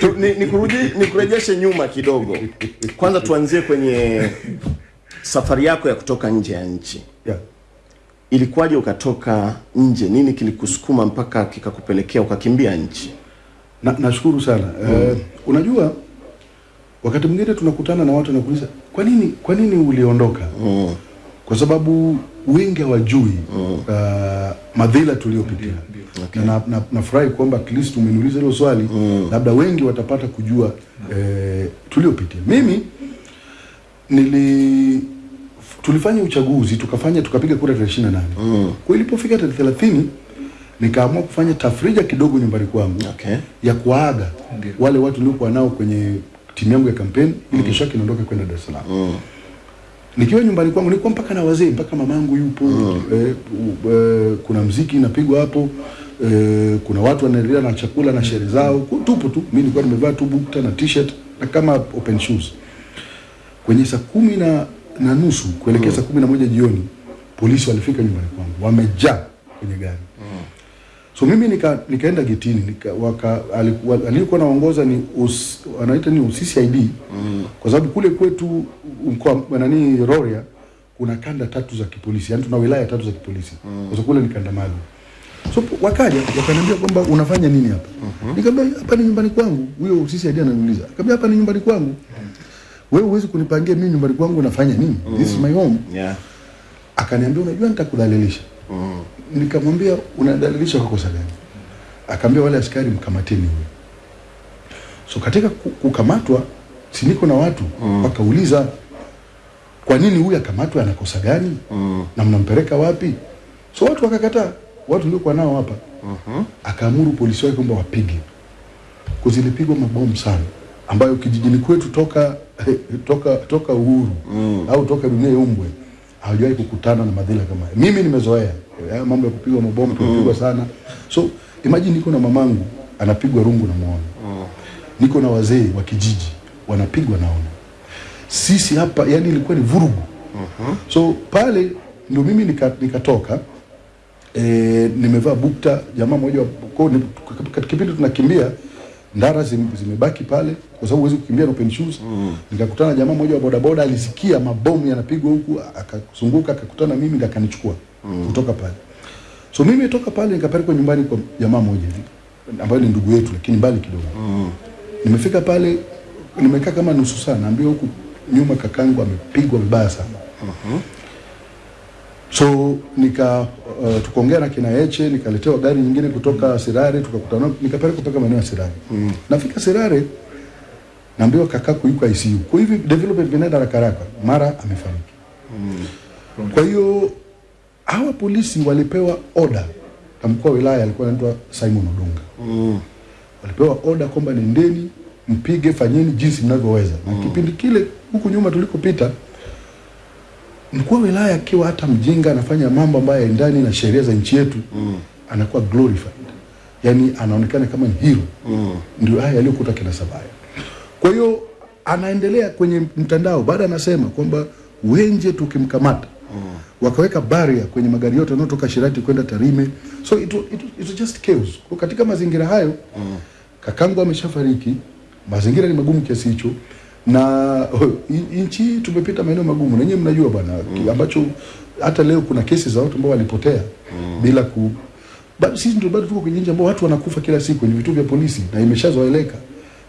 Tu- ni, ni, nyuma kidogo. Kwanza tuanzie kwenye safari yako ya kutoka nje ya nchi. Yeah. Ilikuwaje ukatoka nje? Nini kilikusukuma mpaka kikakupelekea ukakimbia nchi? Na, nashukuru sana Eh, unajua wakati mwingine tunakutana na watu nakuuliza kwa nini kwa nini uliondoka Mm. Kwa sababu wengi hawajui uh, madhila tuliyopitia Okay. na na- nafurahi kwamba at least umeniuliza hilo swali mm. labda wengi watapata kujua eh, tuliopitia mimi nili tulifanya uchaguzi tukafanya tukapiga kura tarehe 28 Mm. kwa ilipofika tarehe 30 nikaamua kufanya tafrija kidogo nyumbani kwangu Okay. ya kuaga wale watu niliokuwa nao kwenye timu yangu ya kampeni ili mm. kesho yake niondoke kwenda Dar es Salaam. Mm. Nikiwa nyumbani kwangu nilikuwa mpaka na wazee, mpaka mamangu yupo. Eh, u- eh, kuna mziki inapigwa hapo. Eh, kuna watu wanaendelea na chakula na sherehe zao, tupo tu. Mimi nilikuwa nimevaa tu bukta na t-shirt na kama open shoes. Kwenye saa kumi na, na nusu kuelekea saa kumi na moja jioni polisi walifika nyumbani kwangu, wamejaa kwenye gari so mimi nika, nikaenda getini nika, waka, alikuwa, naongoza ni us, anaita ni CCID mm. kwa sababu kule kwetu mkoa nani Rorya kuna kanda tatu za kipolisi yani tuna wilaya tatu za kipolisi mm. kwa sababu kule ni kanda maalum so wakaja wakaniambia kwamba unafanya nini hapa mm-hmm. nikamwambia hapa ni nyumbani kwangu huyo CCID ananiuliza akamwambia hapa ni nyumbani kwangu mm. wewe huwezi kunipangia mimi nyumbani kwangu unafanya nini mm. this is my home Yeah. akaniambia unajua nitakudhalilisha Mm. nikamwambia unadalilisha kwa kosa gani akaambia wale askari mkamateni huyo so katika kukamatwa si niko na watu mm. wakauliza kwa nini huyu akamatwa ana kosa gani Mm. na mnampeleka wapi so watu wakakataa watu niliokuwa nao hapa Mhm. akaamuru polisi wake kwamba wapige kuzilipigwa mabomu sana ambayo kijijini kwetu toka toka toka uhuru Mm. au toka dunia iumbwe hawajawahi kukutana na madhila kama haya. Mimi nimezoea mambo ya kupigwa mabomu kupigwa sana. So imagine niko na mamangu anapigwa rungu na muone. Niko na wazee wa kijiji wanapigwa naona. Sisi hapa yani ilikuwa ni vurugu. So pale ndio mimi nikatoka nika- nikatoka e, nimevaa bukta jamaa mmoja kipindi tunakimbia ndara zim, zimebaki pale kwa sababu huwezi kukimbia na open shoes mm. nikakutana na jamaa mmoja wa bodaboda alisikia mabomu yanapigwa huku akazunguka akakutana na mimi akanichukua mm. kutoka pale so mimi toka pale nikapelekwa nyumbani kwa jamaa mmoja hivi ambaye ni ndugu yetu lakini mbali kidogo Mm. nimefika pale nimekaa kama nusu saa naambiwa huku nyuma kakangu amepigwa vibaya sana mm -hmm. so nika uh, tukaongea na kina Eche nikaletewa gari nyingine kutoka Sirare tukakutana nikapeleka mpaka maeneo ya Sirare mm. nafika Sirare naambiwa kakaku yuko ICU kwa hivyo development vinaenda haraka haraka mara amefariki mm. kwa hiyo hawa polisi walipewa order na mkuu wa wilaya alikuwa anaitwa Simon Odunga Mm. walipewa oda kwamba nendeni mpige, fanyeni jinsi mnavyoweza. Na kipindi kile huku nyuma tulikopita, mkuu wa wilaya akiwa hata mjinga anafanya mambo ambayo yaendani na sheria za nchi yetu mm. anakuwa glorified, yani anaonekana kama ni hero Mm. ndio haya yaliyokuta kina Sabaya. Kwa hiyo anaendelea kwenye mtandao, baada anasema kwamba Wenje tukimkamata mm. wakaweka baria kwenye magari yote yanayotoka Shirati kwenda Tarime, so it, it, it just chaos. Kwa katika mazingira hayo mm. kakangu ameshafariki, mazingira ni magumu kiasi hicho na nchi tumepita maeneo magumu, na nyinyi mnajua bwana mm. ambacho hata leo kuna kesi za watu ambao walipotea mm. bila ku bado sisi ndio bado tuko kwenye nchi ambao watu wanakufa kila siku kwenye vituo vya polisi na imeshazoeleka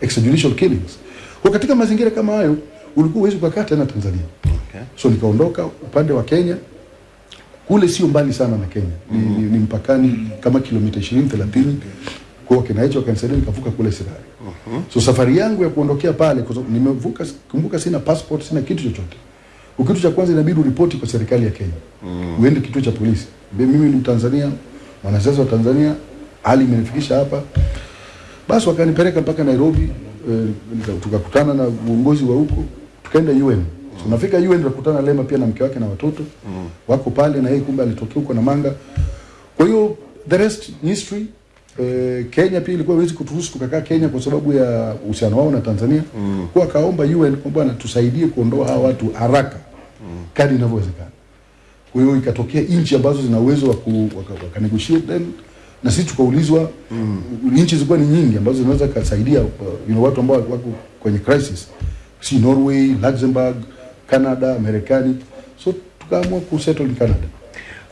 extrajudicial killings. Kwa katika mazingira kama hayo ulikuwa huwezi kukaa tena Tanzania. Okay. So nikaondoka upande wa Kenya, kule sio mbali sana na Kenya ni, ni, ni mpakani kama kilomita 20 30 kwa hiyo kanisani nikavuka kule Sirari. So safari yangu ya kuondokea pale kwa sababu nimevuka, kumbuka sina passport, sina kitu chochote. Kitu cha kwanza inabidi uripoti kwa serikali ya Kenya. Uende kituo cha polisi. Mimi ni Mtanzania, mwanasiasa wa Tanzania, hali imenifikisha hapa. Basi wakanipeleka mpaka Nairobi, eh, tukakutana na uongozi wa huko, tukaenda UN. So nafika UN tukakutana Lema pia na mke wake na watoto. Wako pale na yeye kumbe alitokea huko na manga. Kwa hiyo the rest history. Eh, Kenya pia ilikuwa haiwezi kuturuhusu tukakaa Kenya kwa sababu ya uhusiano wao na Tanzania. Mm. Kwa akaomba UN kwamba tusaidie kuondoa hawa watu haraka mm. kadri inavyowezekana. Kwa hiyo ikatokea nchi ambazo zina uwezo wa ku waka, waka then na sisi tukaulizwa mm. nchi zilikuwa ni nyingi ambazo zinaweza kusaidia uh, you know, watu ambao wako kwenye crisis si Norway, Luxembourg, Canada, Marekani so tukaamua kusettle in Canada